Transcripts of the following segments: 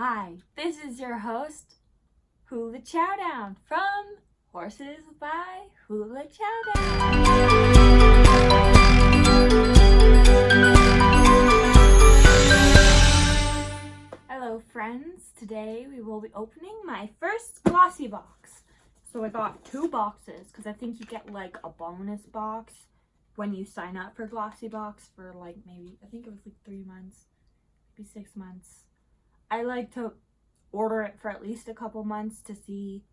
Hi, this is your host, Hula Chowdown from Horses by Hula Chowdown. Hello friends, today we will be opening my first glossy box. So I got two boxes because I think you get like a bonus box when you sign up for glossy box for like maybe, I think it was like three months, maybe six months. I like to order it for at least a couple months to see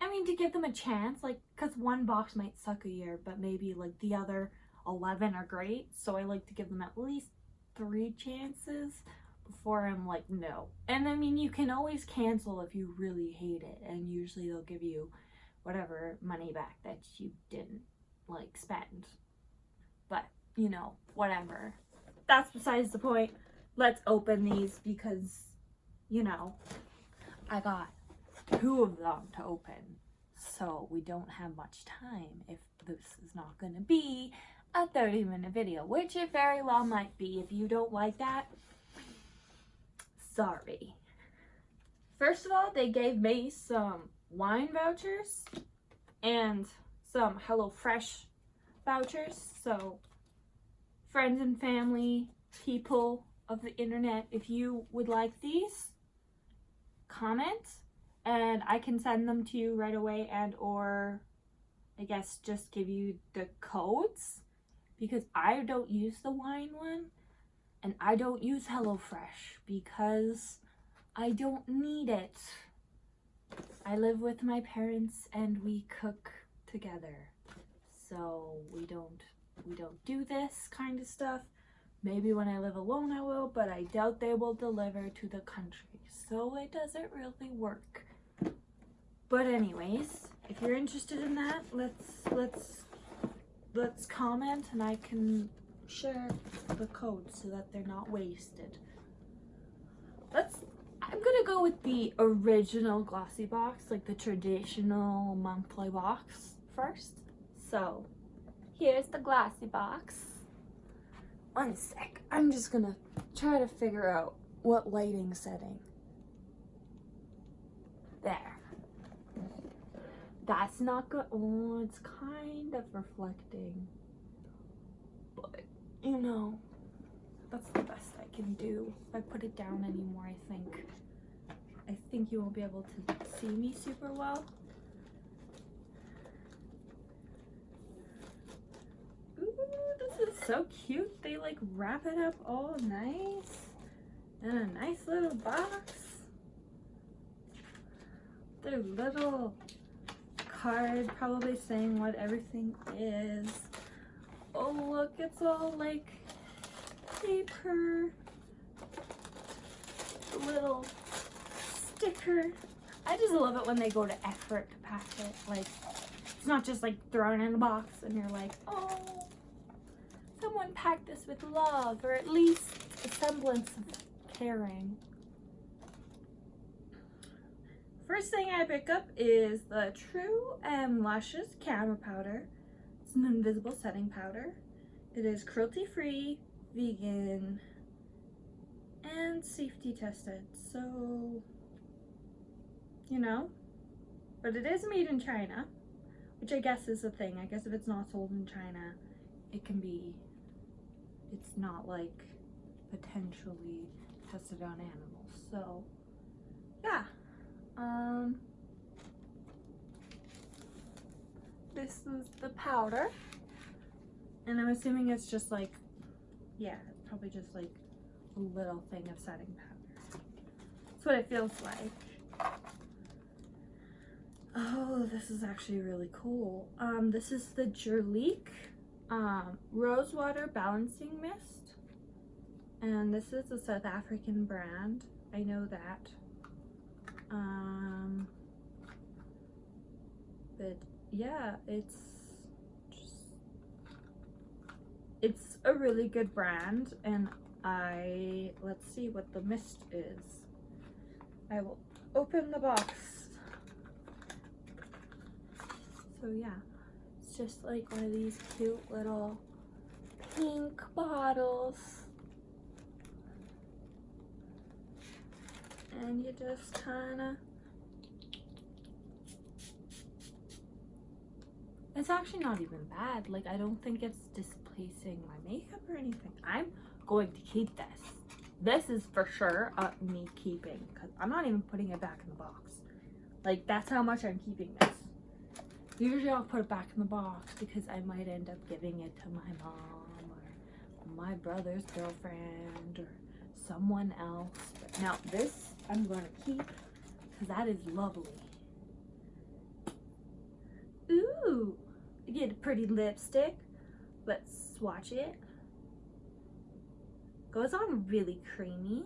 I mean to give them a chance like because one box might suck a year but maybe like the other 11 are great so I like to give them at least three chances before I'm like no. And I mean you can always cancel if you really hate it and usually they'll give you whatever money back that you didn't like spend. But you know whatever. That's besides the point let's open these because, you know, I got two of them to open. So we don't have much time if this is not going to be a 30 minute video, which it very well might be. If you don't like that, sorry. First of all, they gave me some wine vouchers and some HelloFresh vouchers. So friends and family, people of the internet if you would like these comment and I can send them to you right away and or I guess just give you the codes because I don't use the wine one and I don't use HelloFresh because I don't need it. I live with my parents and we cook together. So we don't we don't do this kind of stuff. Maybe when I live alone I will, but I doubt they will deliver to the country. So it doesn't really work. But anyways, if you're interested in that, let's let's let's comment and I can share the codes so that they're not wasted. Let's I'm gonna go with the original glossy box, like the traditional monthly box first. So here's the glossy box. One sec. I'm just gonna try to figure out what lighting setting. There. That's not good. Oh, it's kind of reflecting. But, you know, that's the best I can do. If I put it down anymore, I think, I think you won't be able to see me super well. So cute. They like wrap it up all nice in a nice little box. Their little card probably saying what everything is. Oh look, it's all like paper. Little sticker. I just love it when they go to effort to pack it. Like, it's not just like thrown in a box and you're like, oh, someone packed this with love or at least a semblance of caring. First thing I pick up is the True and Luscious Camera Powder. It's an invisible setting powder. It is cruelty-free, vegan, and safety tested. So, you know, but it is made in China, which I guess is the thing. I guess if it's not sold in China, it can be it's not like potentially tested on animals. So yeah. Um this is the powder. And I'm assuming it's just like yeah, probably just like a little thing of setting powder. That's what it feels like. Oh, this is actually really cool. Um, this is the Jurlique um, Rosewater Balancing Mist. And this is a South African brand. I know that. Um, but yeah, it's just, it's a really good brand and I, let's see what the mist is. I will open the box. So yeah just like one of these cute little pink bottles. And you just kind of It's actually not even bad. Like, I don't think it's displacing my makeup or anything. I'm going to keep this. This is for sure uh, me keeping because I'm not even putting it back in the box. Like, that's how much I'm keeping this. Usually I'll put it back in the box because I might end up giving it to my mom or my brother's girlfriend or someone else. But now this I'm going to keep because that is lovely. Ooh, you get a pretty lipstick. Let's swatch it. Goes on really creamy.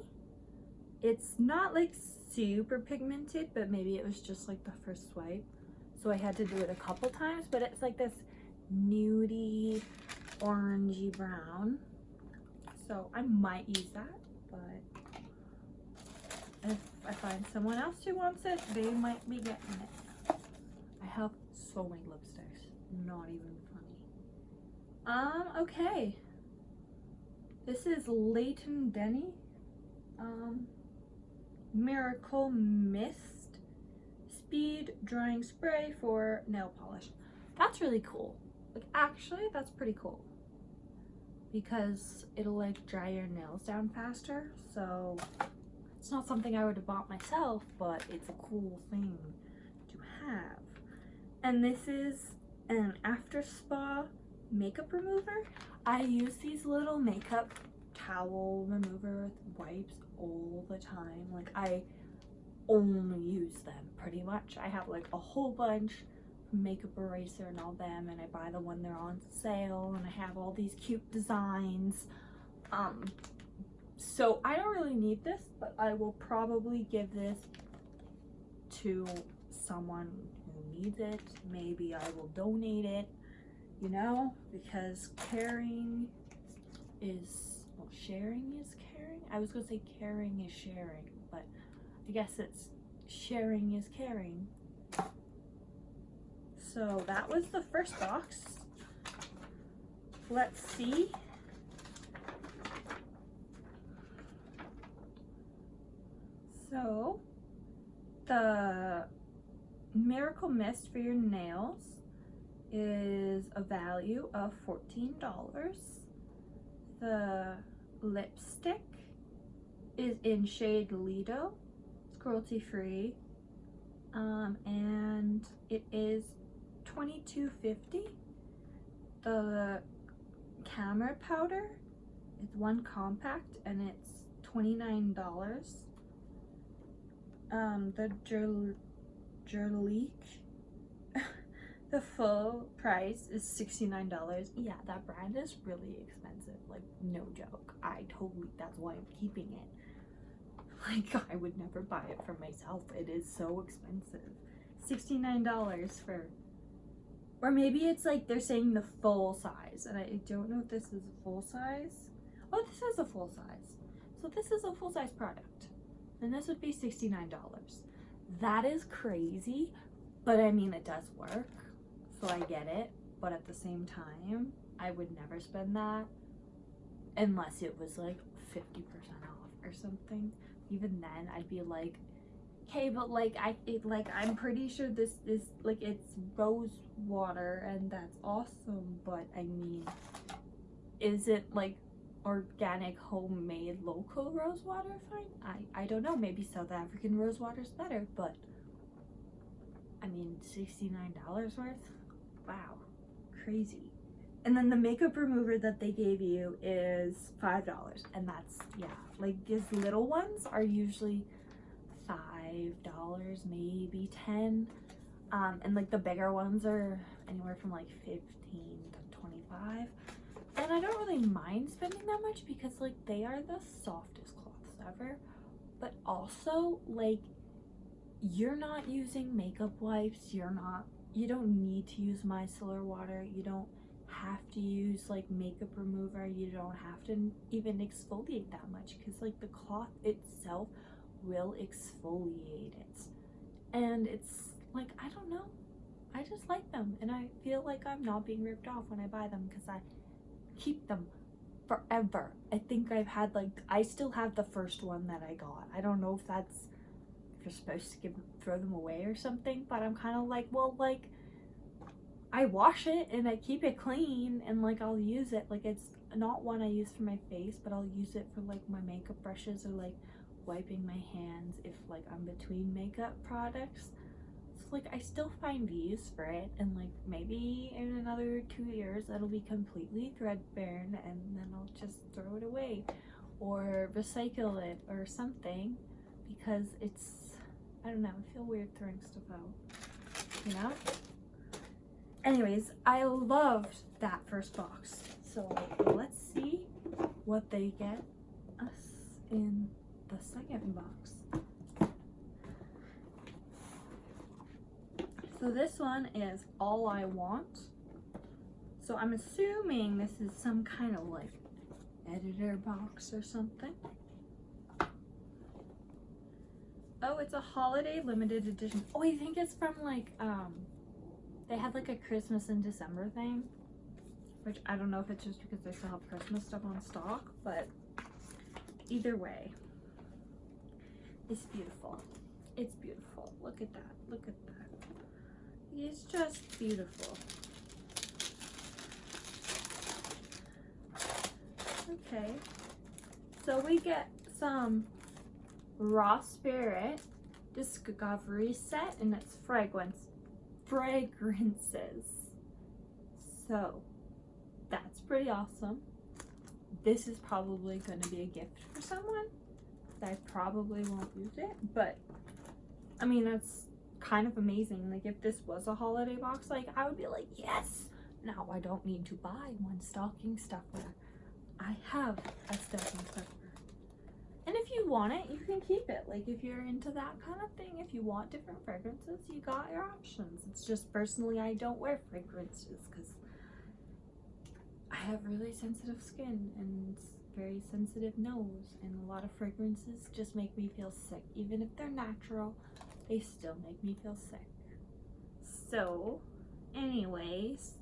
It's not like super pigmented, but maybe it was just like the first swipe. So I had to do it a couple times, but it's like this nudie orangey brown. So I might use that, but if I find someone else who wants it, they might be getting it. I have so many lipsticks. Not even funny. Um, okay. This is Leighton Denny. Um, Miracle Mist Speed Drying Spray for nail polish. That's really cool. Like, actually, that's pretty cool. Because it'll, like, dry your nails down faster. So, it's not something I would have bought myself, but it's a cool thing to have. And this is an after spa makeup remover. I use these little makeup towel remover wipes all the time. Like I only use them pretty much. I have like a whole bunch makeup eraser and all them and I buy the one they're on sale and I have all these cute designs. Um, so I don't really need this, but I will probably give this to someone who needs it. Maybe I will donate it, you know, because caring is, well, sharing is caring. I was going to say caring is sharing, but I guess it's sharing is caring. So that was the first box. Let's see. So the Miracle Mist for your nails is a value of $14. The lipstick is in shade Lido. Cruelty free. Um, and it is $22.50. The camera powder it's one compact and it's $29. Um, the Jurlique. the full price is $69. Yeah, that brand is really expensive. Like, no joke. I totally, that's why I'm keeping it. Like, I would never buy it for myself. It is so expensive. $69 for, or maybe it's like they're saying the full size. And I don't know if this is a full size. Oh, this is a full size. So this is a full size product. And this would be $69 that is crazy but i mean it does work so i get it but at the same time i would never spend that unless it was like 50% off or something even then i'd be like okay but like i it, like i'm pretty sure this is like it's rose water and that's awesome but i mean is it like organic homemade local rose water fine? I i don't know. Maybe south african rose water is better but i mean 69 dollars worth? Wow. Crazy and then the makeup remover that they gave you is five dollars and that's yeah like these little ones are usually five dollars maybe ten. Um and like the bigger ones are anywhere from like 15 to 25 and I don't really mind spending that much because like they are the softest cloths ever. But also like you're not using makeup wipes you're not you don't need to use micellar water you don't have to use like makeup remover you don't have to even exfoliate that much because like the cloth itself will exfoliate it and it's like I don't know I just like them and I feel like I'm not being ripped off when I buy them because I keep them forever. I think I've had like, I still have the first one that I got. I don't know if that's if you're supposed to give throw them away or something. But I'm kind of like, well, like I wash it and I keep it clean and like I'll use it. Like it's not one I use for my face, but I'll use it for like my makeup brushes or like wiping my hands if like I'm between makeup products. So like I still find use for it and like maybe in another two years it'll be completely threadbare and then I'll just throw it away or recycle it or something because it's I don't know, I feel weird throwing stuff out. You know? Anyways, I loved that first box. So let's see what they get us in the second box. So this one is All I Want. So I'm assuming this is some kind of like editor box or something. Oh, it's a holiday limited edition. Oh, I think it's from like, um, they had like a Christmas in December thing. Which I don't know if it's just because they still have Christmas stuff on stock, but either way, it's beautiful. It's beautiful. Look at that. Look at that. It's just beautiful. Okay. So we get some Raw Spirit Discovery set and it's fragrance fragrances. So that's pretty awesome. This is probably going to be a gift for someone. I probably won't use it, but I mean, that's kind of amazing. Like, if this was a holiday box, like, I would be like, yes! Now I don't need to buy one stocking stuffer. I have a stocking stuffer. You want it, you can keep it. Like, if you're into that kind of thing, if you want different fragrances, you got your options. It's just personally, I don't wear fragrances because I have really sensitive skin and very sensitive nose and a lot of fragrances just make me feel sick. Even if they're natural, they still make me feel sick. So, anyways,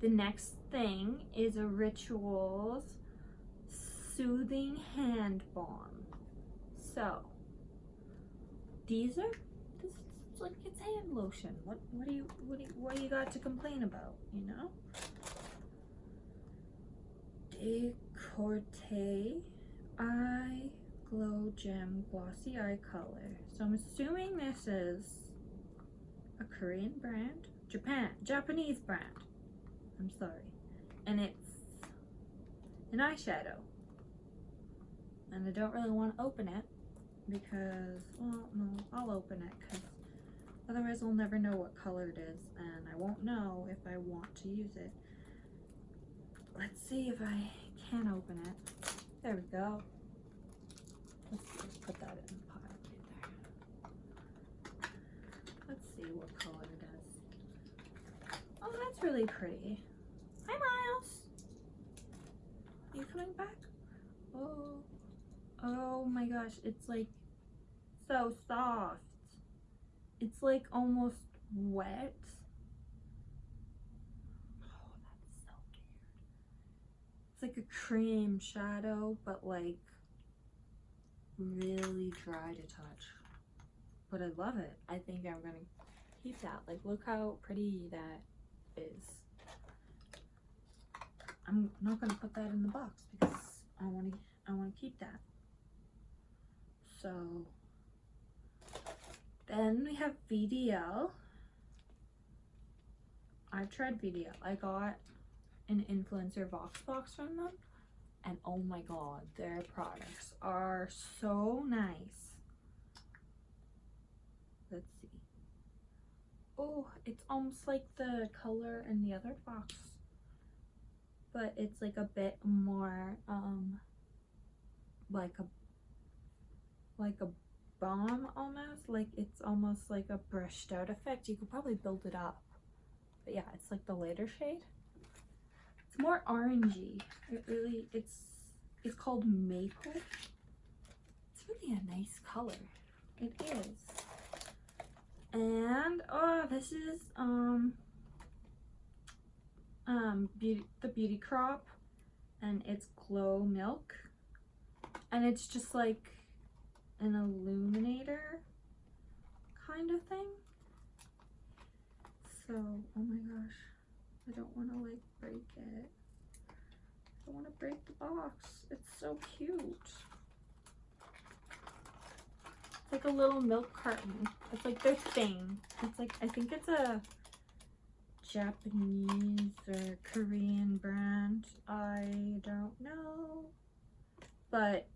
the next thing is a Rituals Soothing Hand Balm. So, these are, this is like, it's hand lotion. What, what do you, what do you, what do you got to complain about, you know? Decorte Eye Glow Gem Glossy Eye Color. So I'm assuming this is a Korean brand, Japan, Japanese brand. I'm sorry. And it's an eyeshadow. And I don't really want to open it because, well, no, I'll open it because otherwise I'll never know what color it is and I won't know if I want to use it. Let's see if I can open it. There we go. Let's just put that in the pile right there. Let's see what color it is. Oh, that's really pretty. Hi, Miles. Are you coming back? Oh, oh my gosh. It's like so soft. It's like almost wet. Oh, that's so weird. It's like a cream shadow, but like really dry to touch. But I love it. I think I'm gonna keep that. Like look how pretty that is. I'm not gonna put that in the box because I wanna I wanna keep that. So then we have VDL. I've tried VDL. I got an influencer vox box from them and oh my god their products are so nice let's see oh it's almost like the color in the other box but it's like a bit more um like a like a balm almost like it's almost like a brushed out effect you could probably build it up but yeah it's like the lighter shade it's more orangey. It really, it's, it's called maple. It's really a nice color. It is. And, oh, this is, um, um, beauty, the Beauty Crop. And it's Glow Milk. And it's just like an illuminator kind of thing. So, oh my gosh, I don't want to like break it. I don't want to break the box. It's so cute. It's like a little milk carton. It's like their thing. It's like, I think it's a Japanese or Korean brand. I don't know. But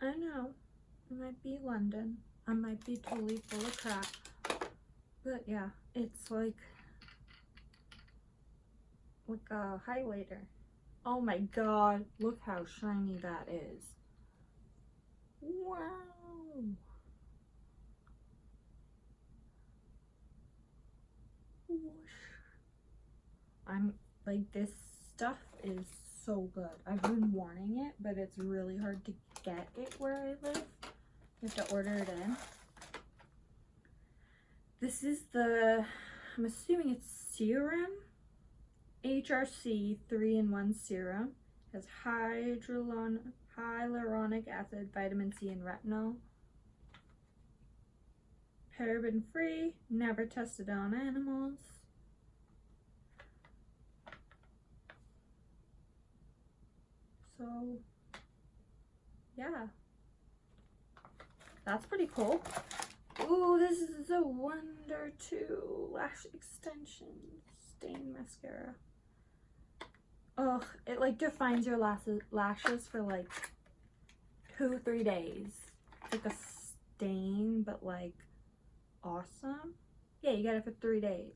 I know. It might be London. I might be totally full of crap. But yeah, it's like like a highlighter. Oh my god, look how shiny that is. Wow. Whoosh. I'm like this stuff is so good. I've been wanting it, but it's really hard to get it where I live. You have to order it in. This is the, I'm assuming it's serum. HRC 3-in-1 serum. Has hydrolon, hyaluronic acid, vitamin C, and retinol. Paraben free, never tested on animals. So, yeah. That's pretty cool. Ooh, this is a Wonder 2 Lash Extension Stain Mascara. Oh, it like defines your lashes, lashes for like two, three days. It's like a stain, but like awesome. Yeah, you got it for three days.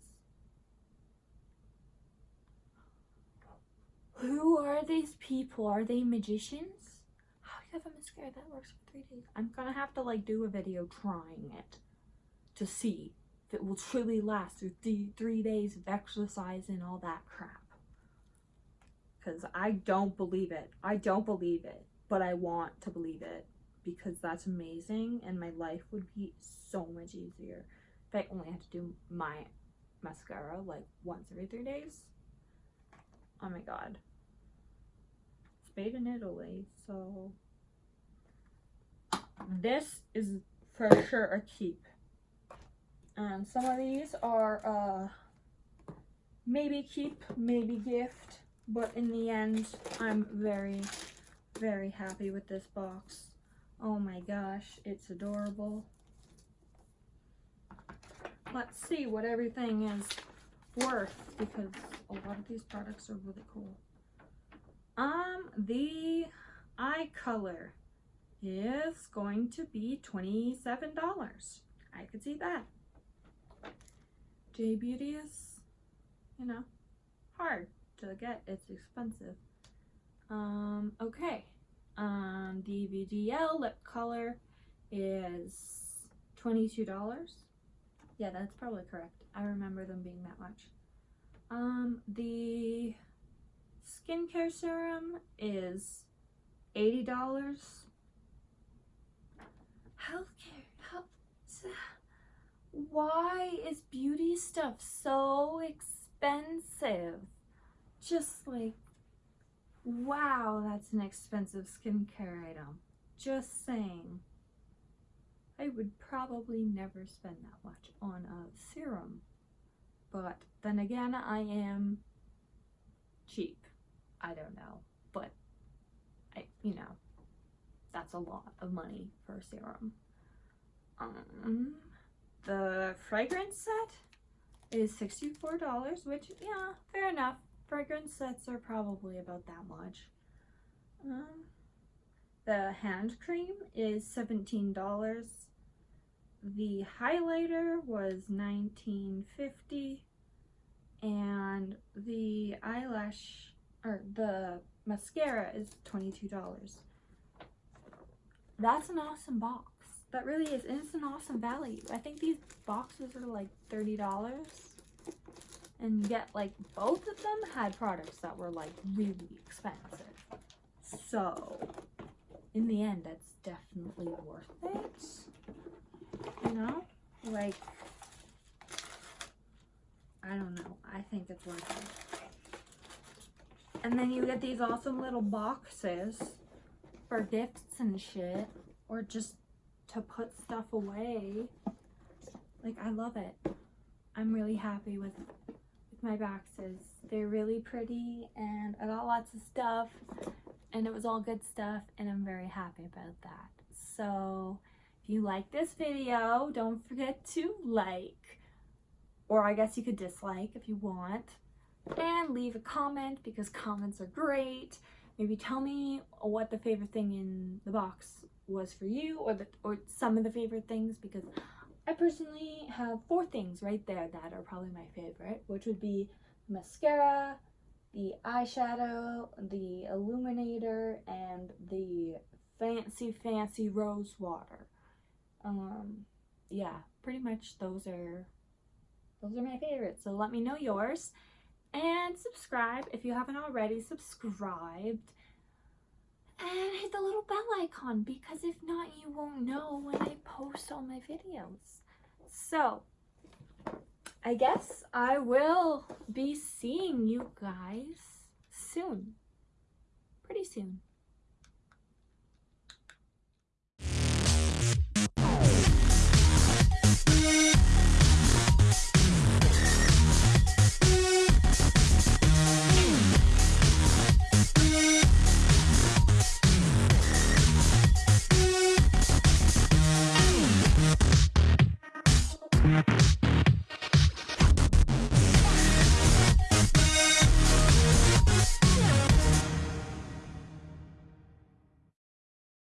Who are these people? Are they magicians? Have a mascara that works for three days? I'm gonna have to like do a video trying it to see if it will truly last through th three days of exercise and all that crap. Because I don't believe it. I don't believe it, but I want to believe it because that's amazing and my life would be so much easier if I only had to do my mascara like once every three days. Oh my god It's made in Italy, so this is for sure a keep. And some of these are uh, maybe keep, maybe gift, but in the end, I'm very, very happy with this box. Oh my gosh, it's adorable. Let's see what everything is worth because a lot of these products are really cool. Um, the eye color is going to be $27. I could see that. J Beauty is, you know, hard to get. It's expensive. Um, okay. Um, the lip color is $22. Yeah, that's probably correct. I remember them being that much. Um, the skincare serum is $80. Healthcare, health, why is beauty stuff so expensive? Just like, wow, that's an expensive skincare item. Just saying. I would probably never spend that much on a serum. But then again, I am cheap. I don't know, but I, you know, that's a lot of money for a serum. Um, the fragrance set is $64, which, yeah, fair enough. Fragrance sets are probably about that much. Um, the hand cream is $17. The highlighter was $19.50 and the eyelash or the mascara is $22. That's an awesome box. That really is, and it's an awesome value. I think these boxes are like $30. And yet, like, both of them had products that were, like, really expensive. So, in the end, that's definitely worth it. You know? Like, I don't know. I think it's worth it. And then you get these awesome little boxes for gifts and shit. Or just to put stuff away. Like, I love it. I'm really happy with, with my boxes. They're really pretty and I got lots of stuff and it was all good stuff and I'm very happy about that. So if you like this video, don't forget to like, or I guess you could dislike if you want, and leave a comment because comments are great. Maybe tell me what the favorite thing in the box was for you or the or some of the favorite things because I personally have four things right there that are probably my favorite, which would be mascara, the eyeshadow, the illuminator, and the fancy, fancy rose water. Um, yeah, pretty much those are, those are my favorites. So let me know yours. And subscribe if you haven't already subscribed. And hit the little bell icon because if not, you won't know when I post all my videos. So, I guess I will be seeing you guys soon. Pretty soon. Thank Música